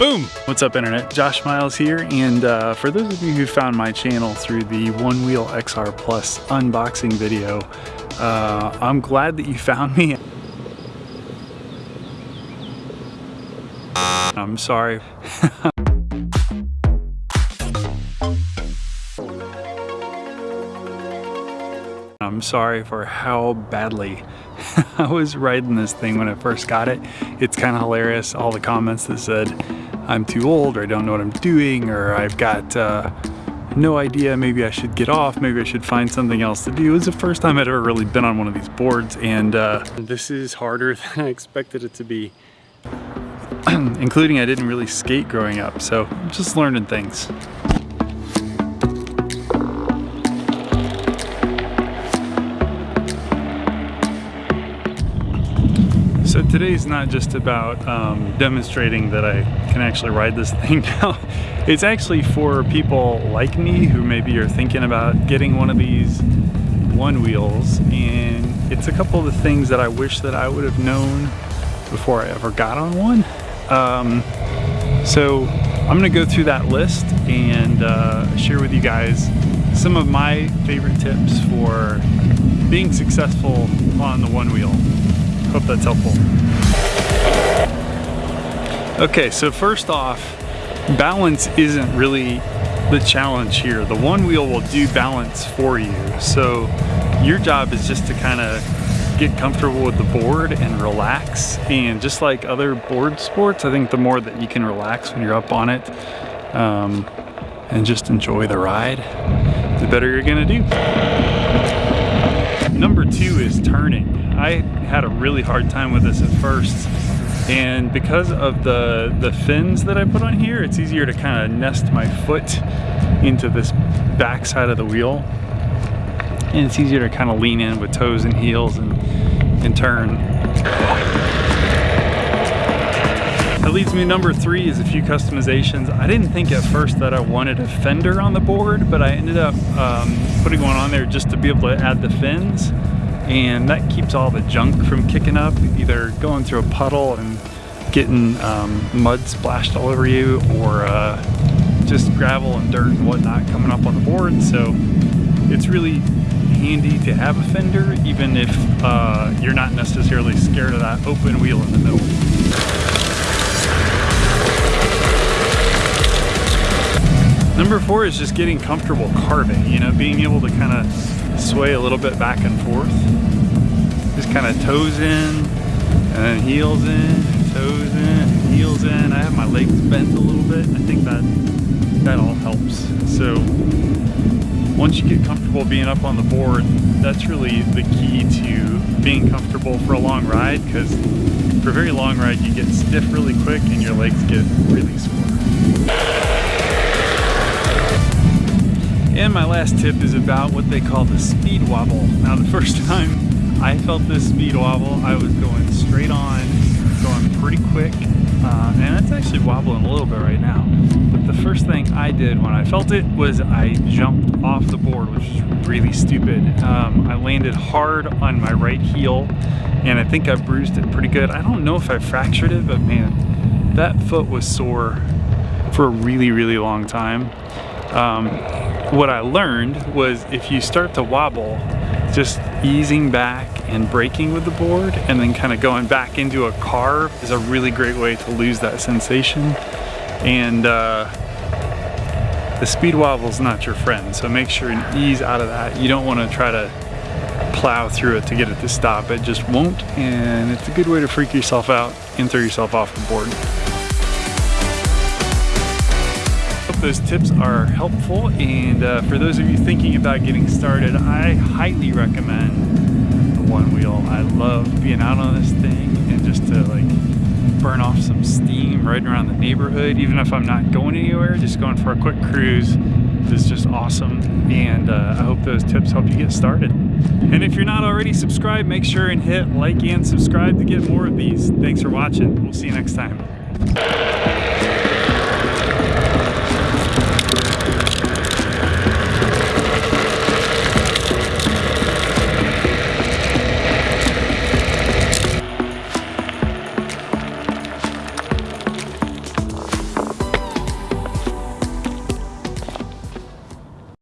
Boom! What's up internet? Josh Miles here and uh, for those of you who found my channel through the Onewheel XR Plus unboxing video, uh, I'm glad that you found me. I'm sorry. I'm sorry for how badly I was riding this thing when I first got it. It's kind of hilarious, all the comments that said I'm too old or I don't know what I'm doing or I've got uh, no idea, maybe I should get off, maybe I should find something else to do. It was the first time I'd ever really been on one of these boards and uh, this is harder than I expected it to be. Including I didn't really skate growing up, so I'm just learning things. So today's not just about um, demonstrating that I can actually ride this thing now. It's actually for people like me who maybe are thinking about getting one of these Onewheels and it's a couple of the things that I wish that I would have known before I ever got on one. Um, so I'm gonna go through that list and uh, share with you guys some of my favorite tips for being successful on the Onewheel. Hope that's helpful. Okay, so first off, balance isn't really the challenge here. The Onewheel will do balance for you. So your job is just to kind of get comfortable with the board and relax. And just like other board sports, I think the more that you can relax when you're up on it um, and just enjoy the ride, the better you're gonna do. Number two is turning. I had a really hard time with this at first and because of the the fins that I put on here it's easier to kind of nest my foot into this back side of the wheel and it's easier to kind of lean in with toes and heels and, and turn. That leads me number three is a few customizations. I didn't think at first that I wanted a fender on the board, but I ended up um, putting one on there just to be able to add the fins and that keeps all the junk from kicking up, either going through a puddle and getting um, mud splashed all over you or uh, just gravel and dirt and whatnot coming up on the board. So it's really handy to have a fender even if uh, you're not necessarily scared of that open wheel in the middle. Number four is just getting comfortable carving, you know, being able to kind of sway a little bit back and forth. Just kind of toes in, and then heels in, toes in, heels in. I have my legs bent a little bit. I think that that all helps. So once you get comfortable being up on the board, that's really the key to being comfortable for a long ride because for a very long ride you get stiff really quick and your legs get really sore. And my last tip is about what they call the speed wobble. Now the first time I felt this speed wobble, I was going straight on, going pretty quick, uh, and it's actually wobbling a little bit right now. But the first thing I did when I felt it was I jumped off the board, which is really stupid. Um, I landed hard on my right heel, and I think I bruised it pretty good. I don't know if I fractured it, but man, that foot was sore for a really, really long time. Um, what I learned was if you start to wobble, just easing back and braking with the board and then kind of going back into a carve is a really great way to lose that sensation. And uh, the speed wobble is not your friend, so make sure and ease out of that. You don't want to try to plow through it to get it to stop. It just won't, and it's a good way to freak yourself out and throw yourself off the board. Those tips are helpful and uh, for those of you thinking about getting started I highly recommend the Onewheel. I love being out on this thing and just to like burn off some steam riding around the neighborhood even if I'm not going anywhere just going for a quick cruise is just awesome and uh, I hope those tips help you get started. And if you're not already subscribed make sure and hit like and subscribe to get more of these. Thanks for watching. We'll see you next time